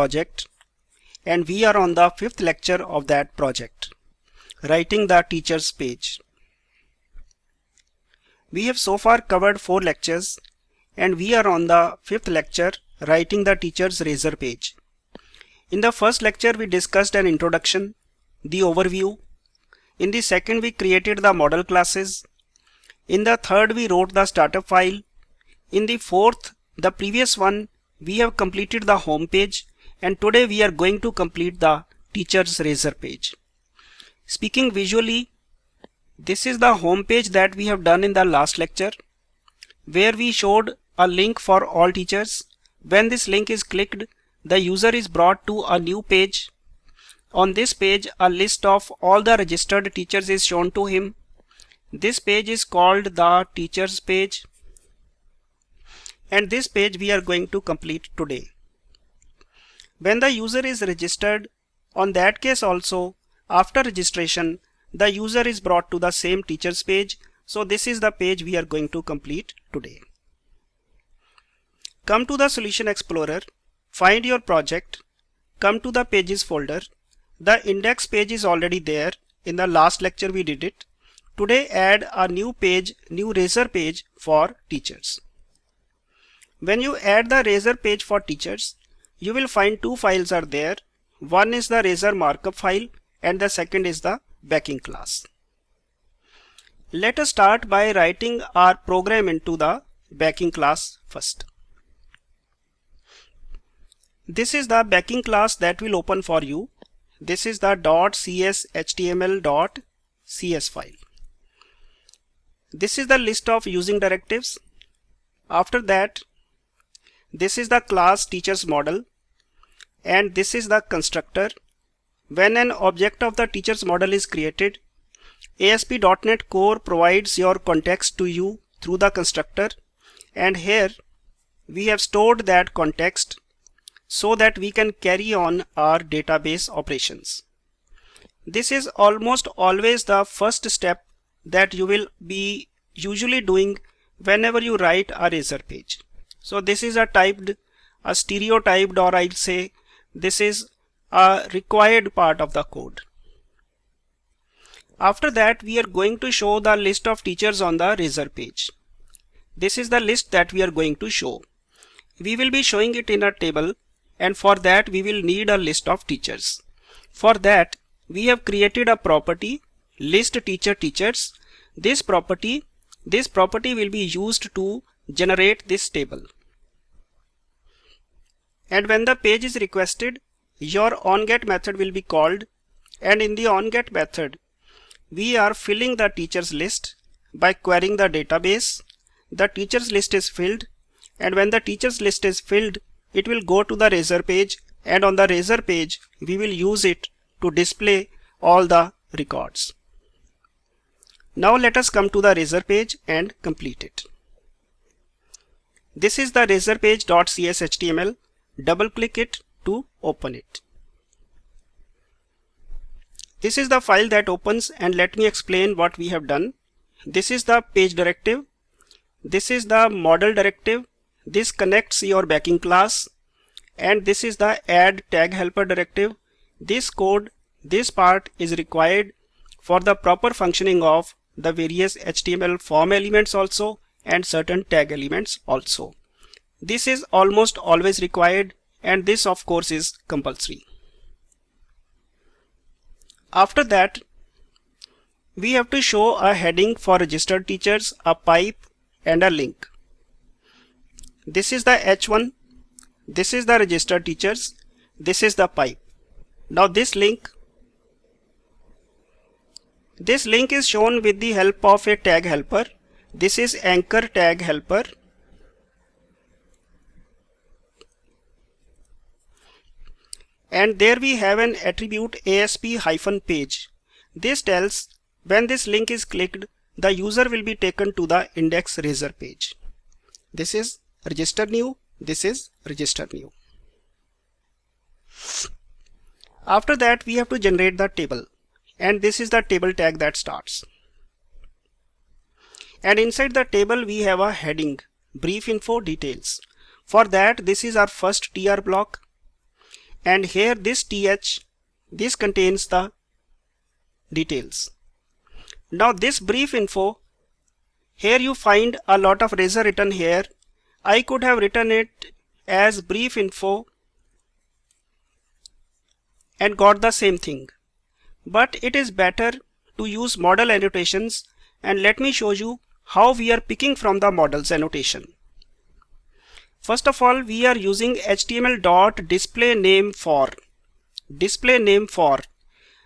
project and we are on the fifth lecture of that project, writing the teacher's page. We have so far covered four lectures and we are on the fifth lecture, writing the teacher's razor page. In the first lecture we discussed an introduction, the overview. In the second we created the model classes. In the third we wrote the startup file. In the fourth, the previous one, we have completed the home page and today we are going to complete the teacher's razor page. Speaking visually, this is the home page that we have done in the last lecture where we showed a link for all teachers. When this link is clicked, the user is brought to a new page. On this page, a list of all the registered teachers is shown to him. This page is called the teachers page and this page we are going to complete today. When the user is registered, on that case also, after registration, the user is brought to the same teachers page. So this is the page we are going to complete today. Come to the Solution Explorer, find your project, come to the Pages folder. The index page is already there. In the last lecture we did it. Today add a new page, new razor page for teachers. When you add the razor page for teachers, you will find two files are there. One is the razor markup file and the second is the backing class. Let us start by writing our program into the backing class first. This is the backing class that will open for you. This is the .cshtml.cs file. This is the list of using directives. After that, this is the class teachers model and this is the constructor. When an object of the teachers model is created, ASP.NET Core provides your context to you through the constructor and here we have stored that context so that we can carry on our database operations. This is almost always the first step that you will be usually doing whenever you write a razor page. So this is a typed, a stereotyped or I'll say this is a required part of the code. After that we are going to show the list of teachers on the razor page. This is the list that we are going to show. We will be showing it in a table and for that we will need a list of teachers. For that we have created a property list teacher teachers. This property this property will be used to generate this table. And when the page is requested, your onGet method will be called and in the onGet method, we are filling the teachers list by querying the database. The teachers list is filled and when the teachers list is filled, it will go to the razor page and on the razor page, we will use it to display all the records. Now let us come to the razor page and complete it. This is the razor page.cshtml. Double click it to open it. This is the file that opens and let me explain what we have done. This is the page directive. This is the model directive. This connects your backing class and this is the add tag helper directive. This code, this part is required for the proper functioning of the various HTML form elements also and certain tag elements also. This is almost always required and this of course is compulsory. After that, we have to show a heading for registered teachers, a pipe and a link. This is the H1, this is the registered teachers, this is the pipe. Now this link, this link is shown with the help of a tag helper this is anchor tag helper. And there we have an attribute ASP-page. This tells when this link is clicked, the user will be taken to the index razor page. This is register new, this is register new. After that, we have to generate the table and this is the table tag that starts and inside the table we have a heading brief info details for that this is our first tr block and here this th this contains the details. Now this brief info here you find a lot of razor written here. I could have written it as brief info and got the same thing. But it is better to use model annotations and let me show you how we are picking from the models annotation. First of all, we are using HTML dot display name for display name for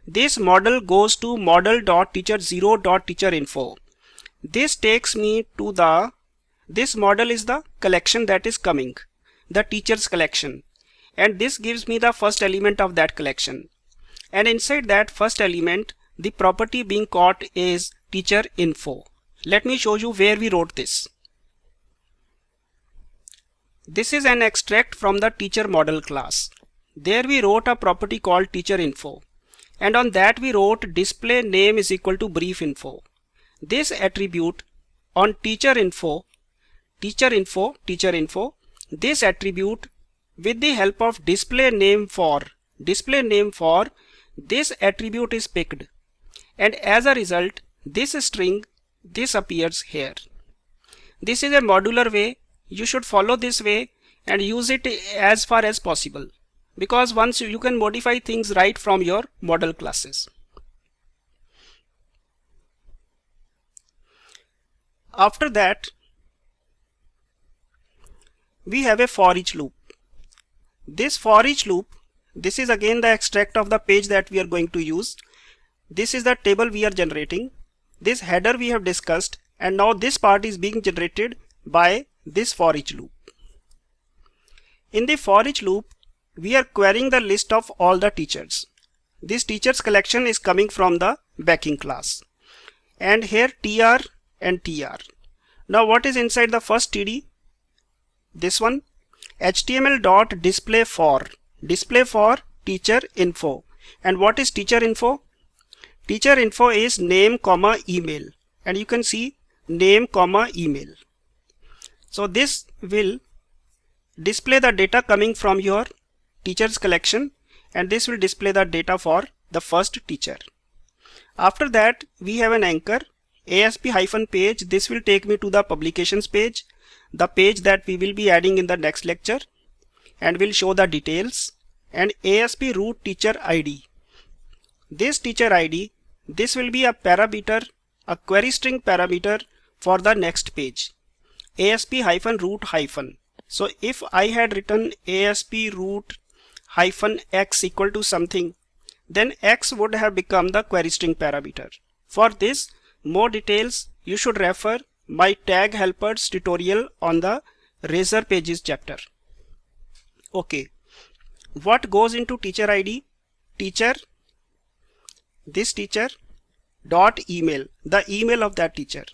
this model goes to model dot teacher 0 dot teacher info this takes me to the, this model is the collection that is coming, the teacher's collection. And this gives me the first element of that collection. And inside that first element, the property being caught is teacher info. Let me show you where we wrote this. This is an extract from the teacher model class. There we wrote a property called teacher info. And on that we wrote display name is equal to brief info this attribute on teacher info, teacher info, teacher info, this attribute with the help of display name for, display name for, this attribute is picked and as a result this string this appears here. This is a modular way you should follow this way and use it as far as possible because once you can modify things right from your model classes. After that, we have a for each loop. This for each loop, this is again the extract of the page that we are going to use. This is the table we are generating. This header we have discussed and now this part is being generated by this for each loop. In the for each loop, we are querying the list of all the teachers. This teachers collection is coming from the backing class. And here tr and tr. Now what is inside the first TD? This one HTML dot display for display for teacher info and what is teacher info? Teacher info is name comma email and you can see name comma email. So this will display the data coming from your teachers collection and this will display the data for the first teacher. After that we have an anchor ASP hyphen page. This will take me to the publications page the page that we will be adding in the next lecture and will show the details and ASP route teacher ID this teacher ID this will be a parameter a query string parameter for the next page ASP hyphen route hyphen so if I had written ASP route hyphen x equal to something then x would have become the query string parameter for this more details you should refer my tag helpers tutorial on the razor pages chapter. Okay, what goes into teacher ID? Teacher, this teacher dot email, the email of that teacher.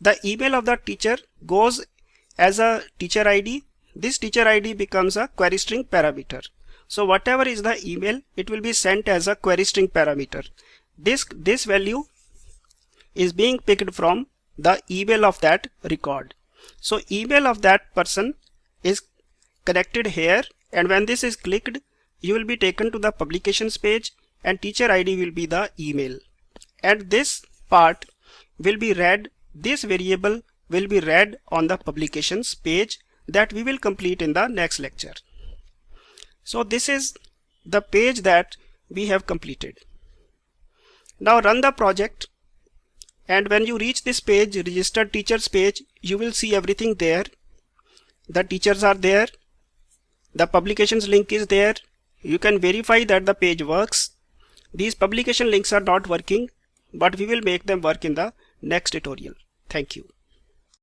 The email of that teacher goes as a teacher ID. This teacher ID becomes a query string parameter. So whatever is the email, it will be sent as a query string parameter. This, this value is being picked from the email of that record. So email of that person is connected here and when this is clicked you will be taken to the publications page and teacher ID will be the email and this part will be read this variable will be read on the publications page that we will complete in the next lecture. So this is the page that we have completed. Now run the project. And when you reach this page registered teachers page you will see everything there. The teachers are there. The publications link is there. You can verify that the page works. These publication links are not working but we will make them work in the next tutorial thank you